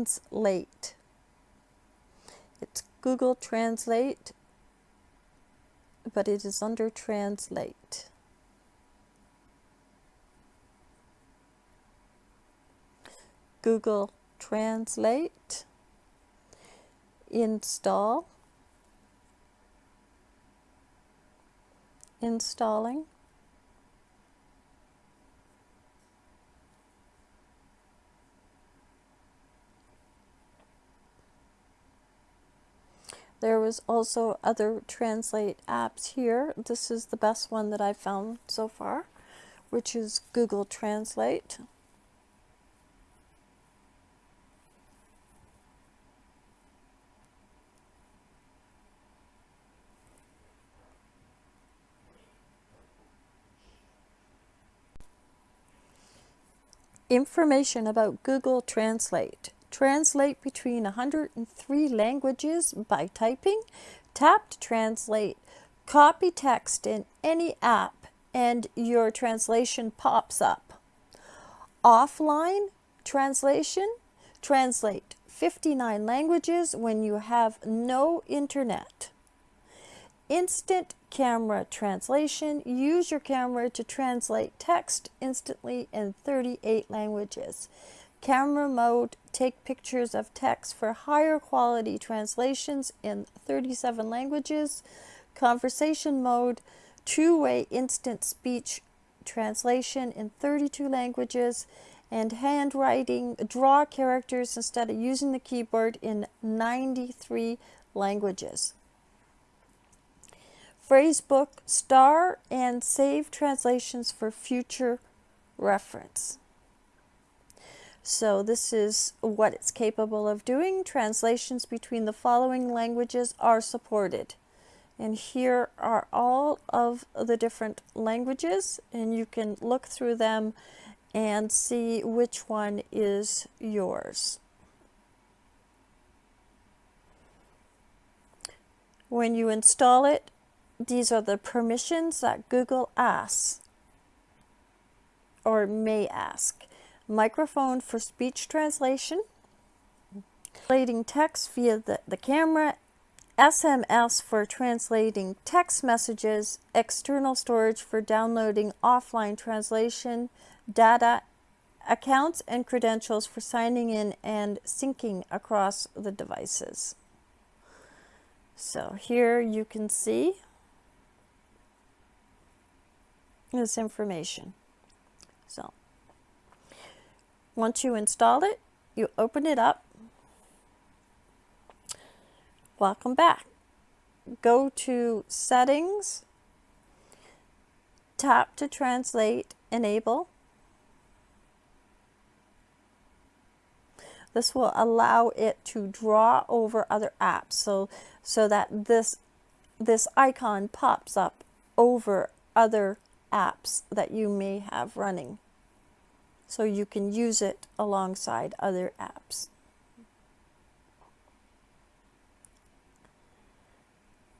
Translate. It's Google Translate, but it is under Translate. Google Translate, install, installing, There was also other translate apps here. This is the best one that I've found so far, which is Google Translate. Information about Google Translate. Translate between 103 languages by typing. Tap to translate. Copy text in any app and your translation pops up. Offline translation. Translate 59 languages when you have no internet. Instant camera translation. Use your camera to translate text instantly in 38 languages. Camera mode, take pictures of text for higher quality translations in 37 languages. Conversation mode, two-way instant speech translation in 32 languages and handwriting, draw characters instead of using the keyboard in 93 languages. Phrasebook, star and save translations for future reference. So this is what it's capable of doing. Translations between the following languages are supported. And here are all of the different languages and you can look through them and see which one is yours. When you install it, these are the permissions that Google asks or may ask. Microphone for speech translation, translating text via the, the camera, SMS for translating text messages, external storage for downloading offline translation, data, accounts and credentials for signing in and syncing across the devices. So here you can see this information. So once you install it, you open it up. Welcome back. Go to settings, tap to translate, enable. This will allow it to draw over other apps so, so that this, this icon pops up over other apps that you may have running. So you can use it alongside other apps.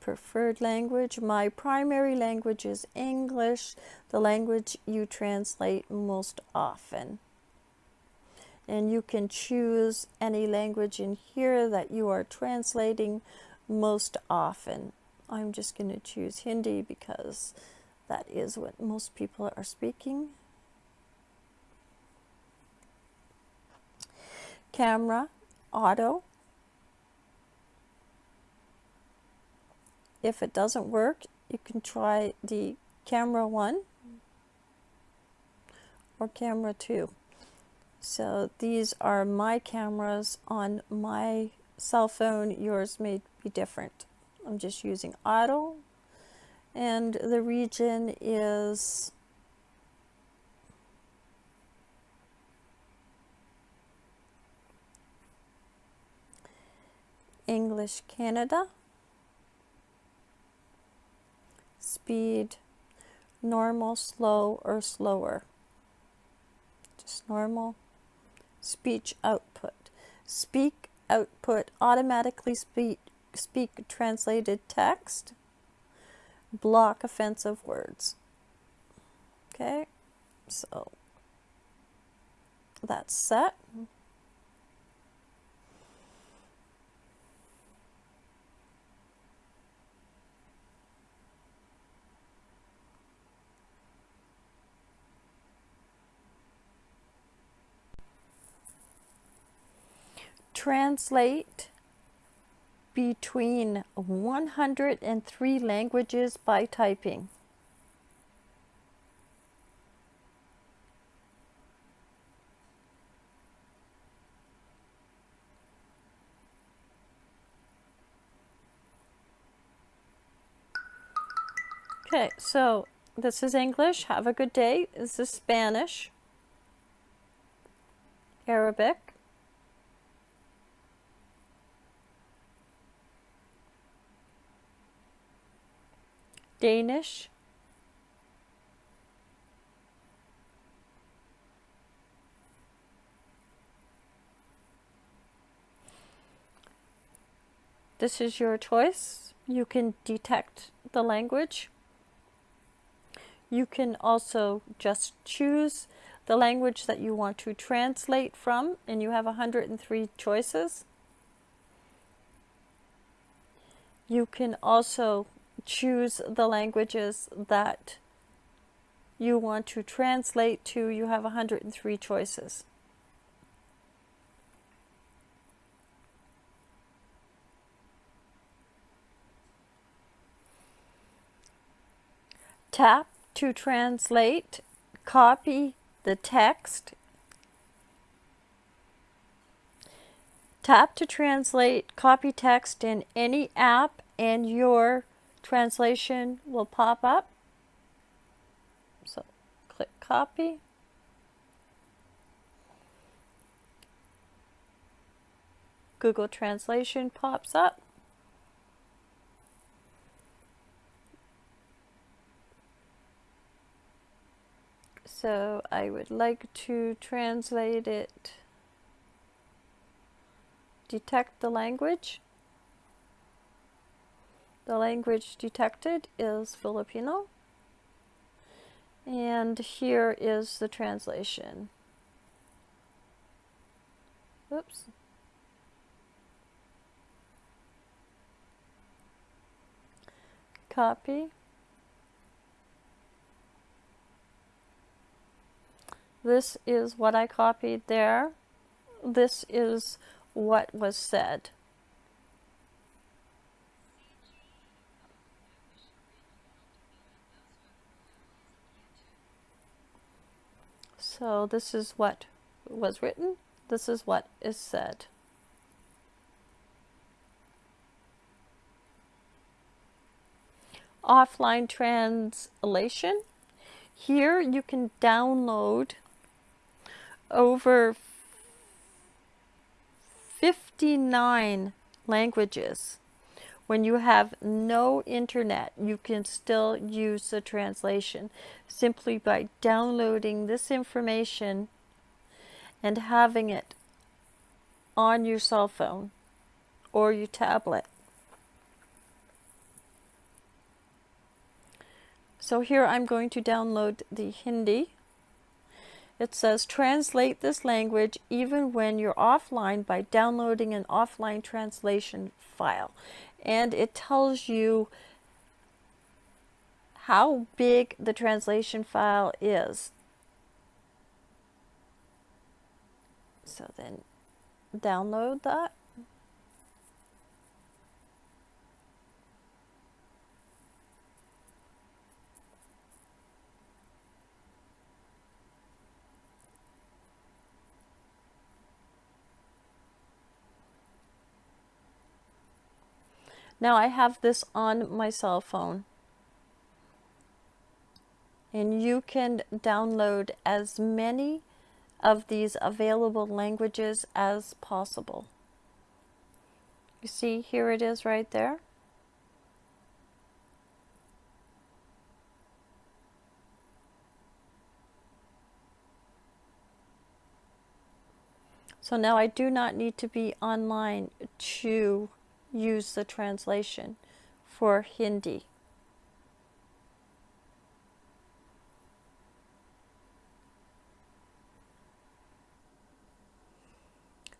Preferred language. My primary language is English, the language you translate most often. And you can choose any language in here that you are translating most often. I'm just going to choose Hindi because that is what most people are speaking. Camera, auto. If it doesn't work, you can try the camera one or camera two. So these are my cameras on my cell phone. Yours may be different. I'm just using auto and the region is English Canada. Speed normal slow or slower? Just normal. Speech output. Speak output automatically speak speak translated text. Block offensive words. Okay, so that's set. Translate between 103 languages by typing. Okay, so this is English. Have a good day. This is Spanish, Arabic, Danish, This is your choice. You can detect the language. You can also just choose the language that you want to translate from, and you have 103 choices. You can also choose the languages that you want to translate to. You have 103 choices. Tap to translate, copy the text, tap to translate, copy text in any app and your translation will pop up. So click copy. Google Translation pops up. So I would like to translate it, detect the language. The language detected is Filipino. And here is the translation. Oops. Copy. This is what I copied there. This is what was said. So this is what was written. This is what is said. Offline translation. Here you can download over 59 languages. When you have no internet, you can still use the translation simply by downloading this information and having it on your cell phone or your tablet. So here I'm going to download the Hindi it says translate this language even when you're offline by downloading an offline translation file. And it tells you how big the translation file is. So then download that. Now I have this on my cell phone. And you can download as many of these available languages as possible. You see, here it is right there. So now I do not need to be online to use the translation for Hindi.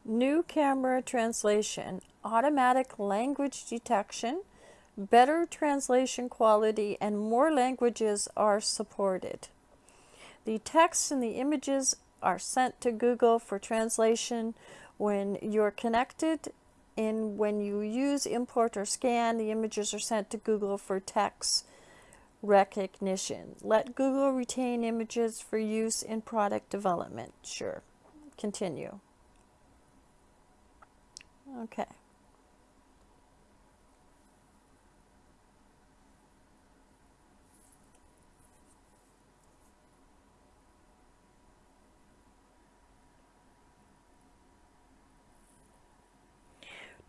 New camera translation, automatic language detection, better translation quality, and more languages are supported. The text and the images are sent to Google for translation When you're connected and when you use import or scan, the images are sent to Google for text recognition. Let Google retain images for use in product development. Sure. Continue. Okay.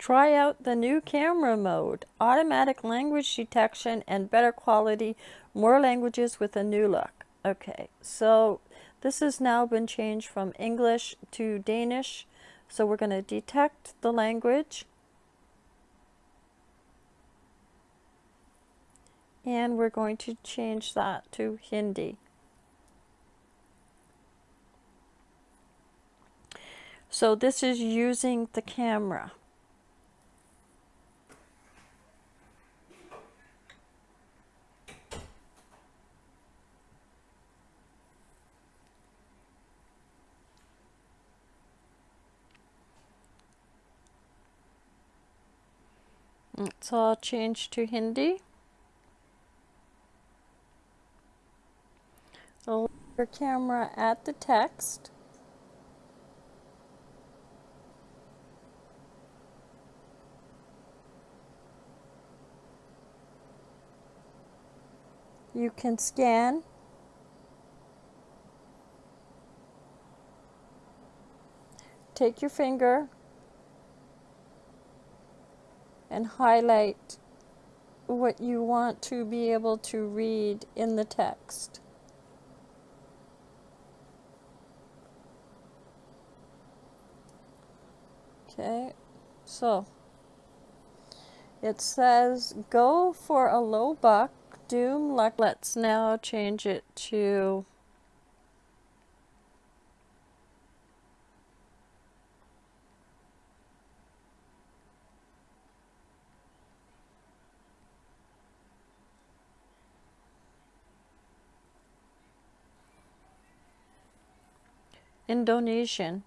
Try out the new camera mode, automatic language detection and better quality, more languages with a new look. Okay, so this has now been changed from English to Danish. So we're going to detect the language. And we're going to change that to Hindi. So this is using the camera. So I'll change to Hindi. I'll your camera at the text. You can scan take your finger and highlight what you want to be able to read in the text. Okay, so it says go for a low buck, doom luck. Let's now change it to Indonesian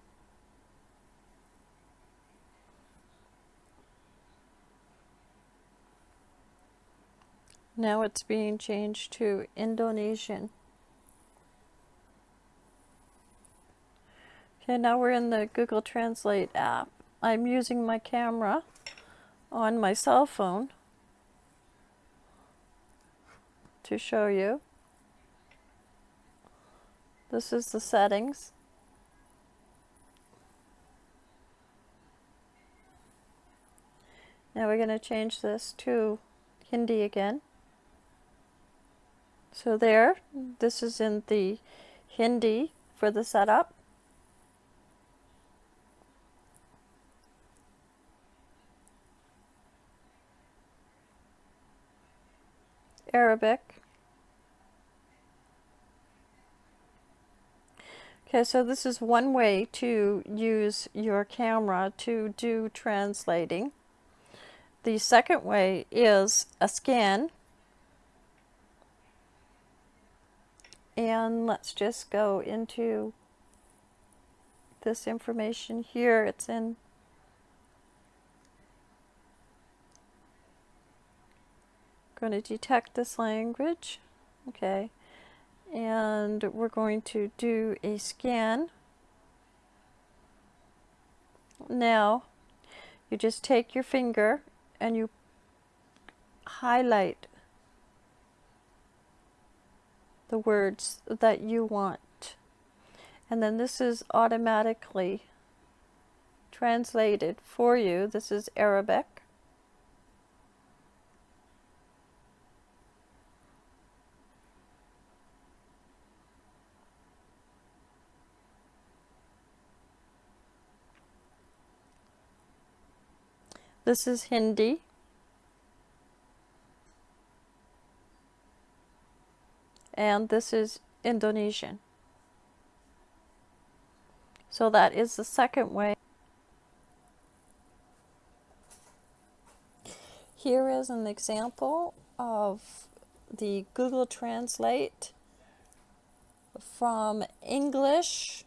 Now it's being changed to Indonesian. Okay, now we're in the Google Translate app. I'm using my camera on my cell phone to show you. This is the settings. Now we're going to change this to Hindi again. So there, this is in the Hindi for the setup. Arabic. Okay, so this is one way to use your camera to do translating. The second way is a scan. And let's just go into this information here. It's in going to detect this language. Okay. And we're going to do a scan. Now, you just take your finger and you highlight the words that you want. And then this is automatically translated for you. This is Arabic. This is Hindi. And this is Indonesian. So that is the second way. Here is an example of the Google Translate from English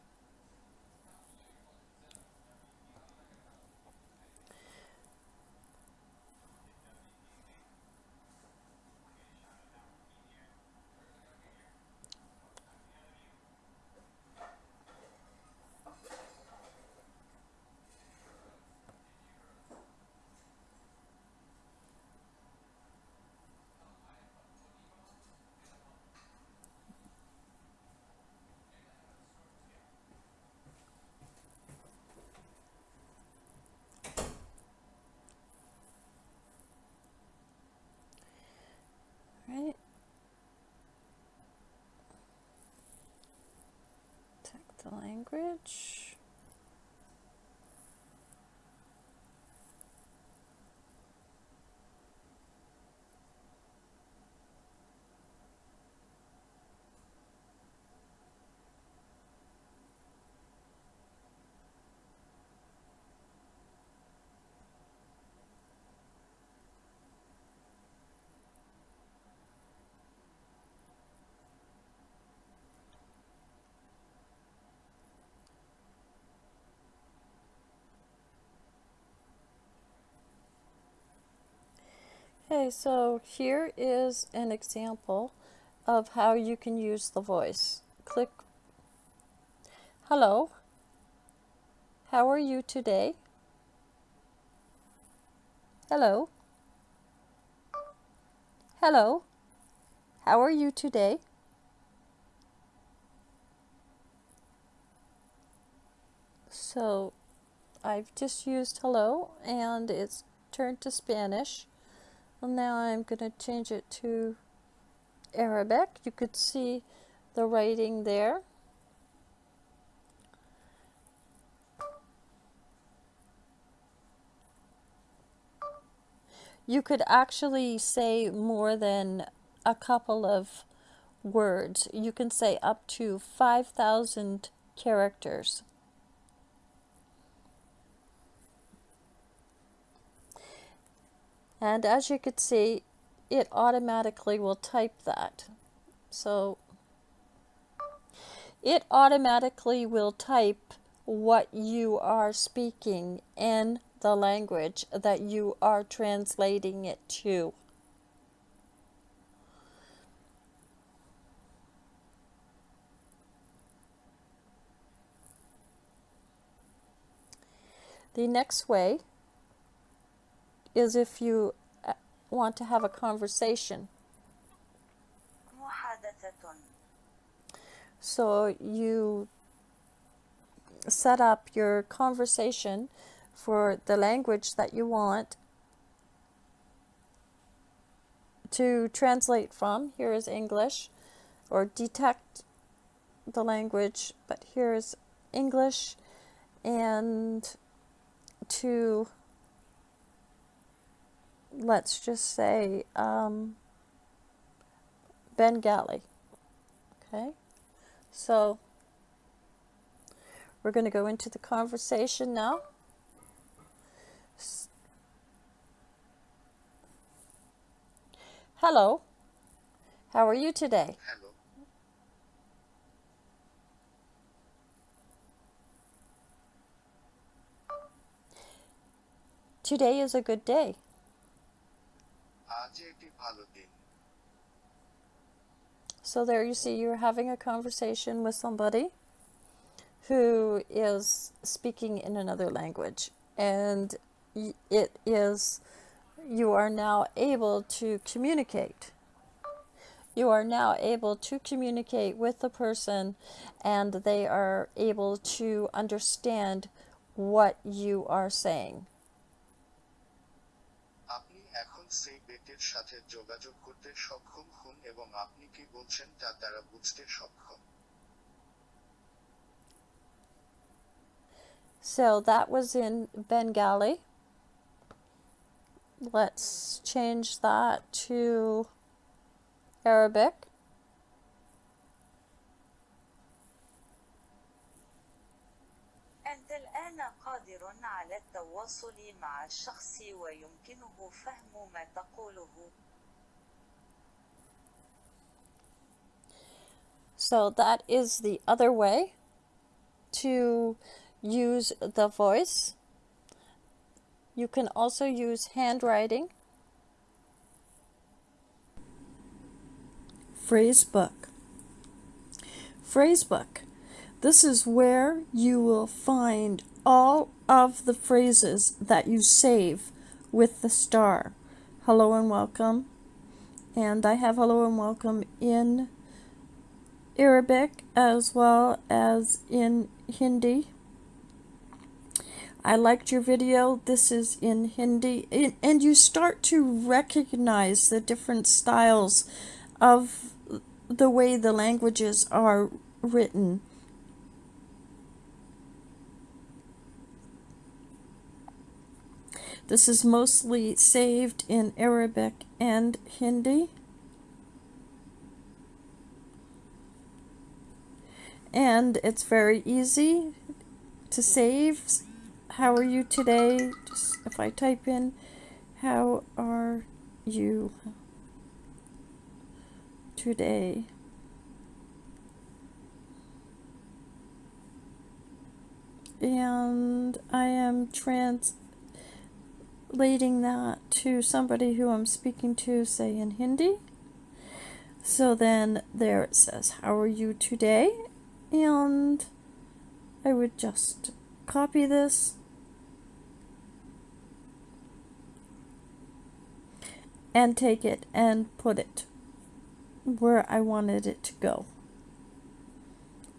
the language. So here is an example of how you can use the voice. Click Hello, how are you today? Hello. Hello, how are you today? So I've just used hello and it's turned to Spanish. Now I'm going to change it to Arabic. You could see the writing there. You could actually say more than a couple of words. You can say up to 5,000 characters. And as you can see, it automatically will type that. So it automatically will type what you are speaking in the language that you are translating it to. The next way is if you uh, want to have a conversation. So you set up your conversation for the language that you want to translate from. Here is English or detect the language, but here is English and to let's just say um, Bengali. Okay, so we're going to go into the conversation now. Hello, how are you today? Hello. Today is a good day. আজ একটি ভালো দিন So there you see you're having a conversation with somebody who is speaking in another language and y- it is you are now able to communicate. You are now able to communicate with the person and they are able to understand what you are saying. আপনি এখন সেই ব্যক্তির সাথে যোগাযোগ করতে সক্ষম হন এবং আপনি কি বলছেন তা তারা বুঝতে সক্ষম So that was in Bengali. Let's change that to Arabic. أنت الآن قادر على التواصل مع الشخص ويمكنه فهم ما تقوله. So that is the other way to use the voice. You can also use handwriting. Phrasebook. Phrasebook. This is where you will find all of the phrases that you save with the star. Hello and welcome. And I have hello and welcome in Arabic as well as in Hindi. I liked your video. This is in Hindi. And- you start to recognize the different styles of the way the languages are written. This is mostly saved in Arabic and Hindi. And it's very easy to save. How are you today? Just if I type in, how are you today? And I am translating that to somebody who I'm speaking to, say in Hindi. So then there it says, How are you today? And I would just copy this and take it and put it where I wanted it to go.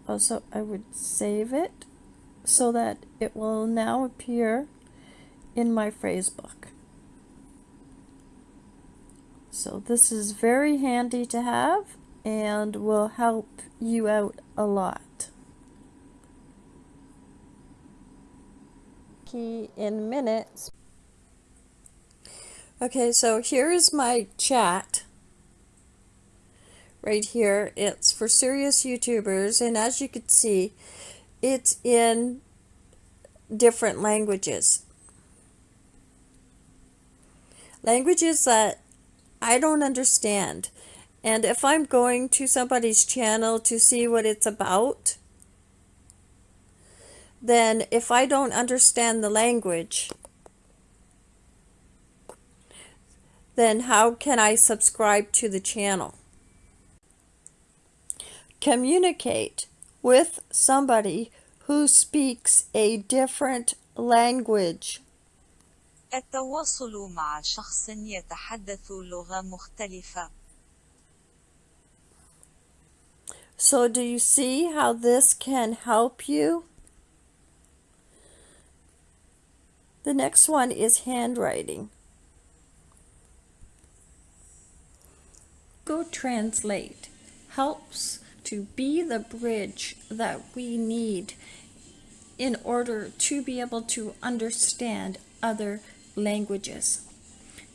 Also, I would save it so that it will now appear in my phrase book. So this is very handy to have and will help you out a lot. Key in minutes. Okay, so here's my chat right here. It's for serious YouTubers, and as you can see, it's in different languages. Languages that I don't understand. And if I'm going to somebody's channel to see what it's about, then if I don't understand the language, then how can I subscribe to the channel? Communicate with somebody who speaks a different language. التواصل مع شخص يتحدث لغة مختلفة. So do you see how this can help you? The next one is handwriting. Go Translate helps to be the bridge that we need in order to be able to understand other languages.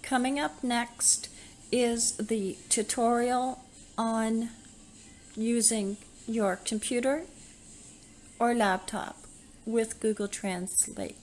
Coming up next is the tutorial on using your computer or laptop with Google Translate.